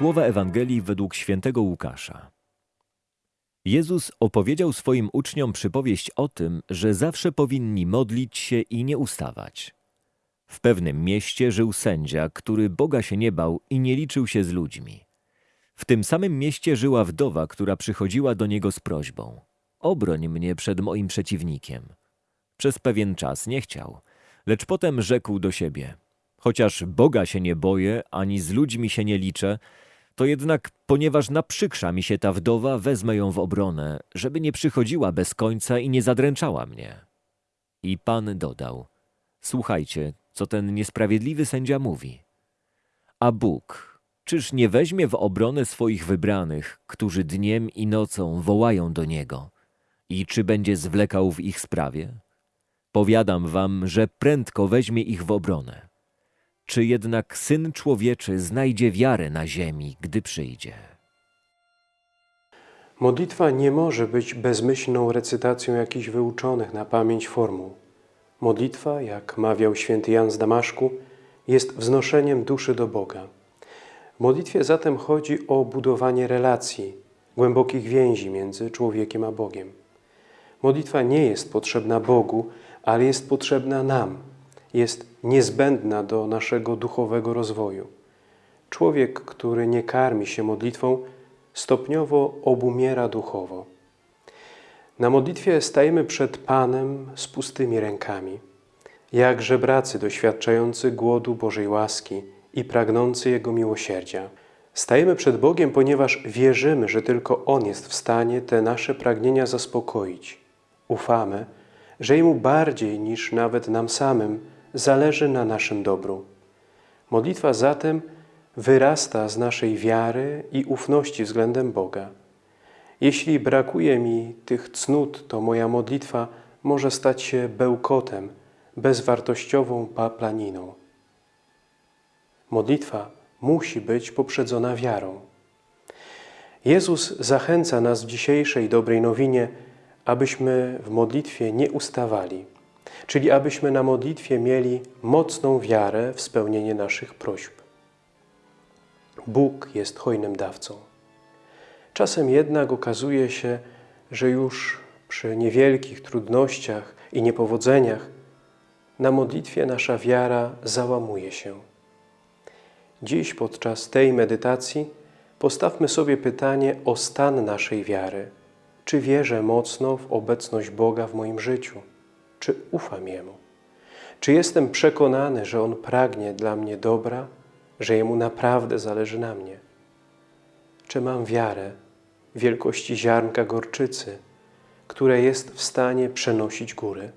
Słowa Ewangelii według świętego Łukasza. Jezus opowiedział swoim uczniom przypowieść o tym, że zawsze powinni modlić się i nie ustawać. W pewnym mieście żył sędzia, który Boga się nie bał i nie liczył się z ludźmi. W tym samym mieście żyła wdowa, która przychodziła do niego z prośbą: Obroń mnie przed moim przeciwnikiem. Przez pewien czas nie chciał, lecz potem rzekł do siebie: Chociaż Boga się nie boję, ani z ludźmi się nie liczę, to jednak, ponieważ naprzykrza mi się ta wdowa, wezmę ją w obronę, żeby nie przychodziła bez końca i nie zadręczała mnie. I Pan dodał: Słuchajcie, co ten niesprawiedliwy sędzia mówi. A Bóg, czyż nie weźmie w obronę swoich wybranych, którzy dniem i nocą wołają do Niego? I czy będzie zwlekał w ich sprawie? Powiadam wam, że prędko weźmie ich w obronę. Czy jednak Syn Człowieczy znajdzie wiarę na ziemi, gdy przyjdzie? Modlitwa nie może być bezmyślną recytacją jakichś wyuczonych na pamięć formuł. Modlitwa, jak mawiał święty Jan z Damaszku, jest wznoszeniem duszy do Boga. W modlitwie zatem chodzi o budowanie relacji, głębokich więzi między człowiekiem a Bogiem. Modlitwa nie jest potrzebna Bogu, ale jest potrzebna nam, jest niezbędna do naszego duchowego rozwoju. Człowiek, który nie karmi się modlitwą, stopniowo obumiera duchowo. Na modlitwie stajemy przed Panem z pustymi rękami, jak żebracy doświadczający głodu Bożej łaski i pragnący Jego miłosierdzia. Stajemy przed Bogiem, ponieważ wierzymy, że tylko On jest w stanie te nasze pragnienia zaspokoić. Ufamy, że Jemu bardziej niż nawet nam samym zależy na naszym dobru. Modlitwa zatem wyrasta z naszej wiary i ufności względem Boga. Jeśli brakuje mi tych cnót, to moja modlitwa może stać się bełkotem, bezwartościową paplaniną. Modlitwa musi być poprzedzona wiarą. Jezus zachęca nas w dzisiejszej dobrej nowinie, abyśmy w modlitwie nie ustawali, czyli abyśmy na modlitwie mieli mocną wiarę w spełnienie naszych prośb. Bóg jest hojnym dawcą. Czasem jednak okazuje się, że już przy niewielkich trudnościach i niepowodzeniach na modlitwie nasza wiara załamuje się. Dziś podczas tej medytacji postawmy sobie pytanie o stan naszej wiary. Czy wierzę mocno w obecność Boga w moim życiu? Czy ufam Jemu? Czy jestem przekonany, że On pragnie dla mnie dobra, że Jemu naprawdę zależy na mnie? Czy mam wiarę wielkości ziarnka gorczycy, które jest w stanie przenosić góry?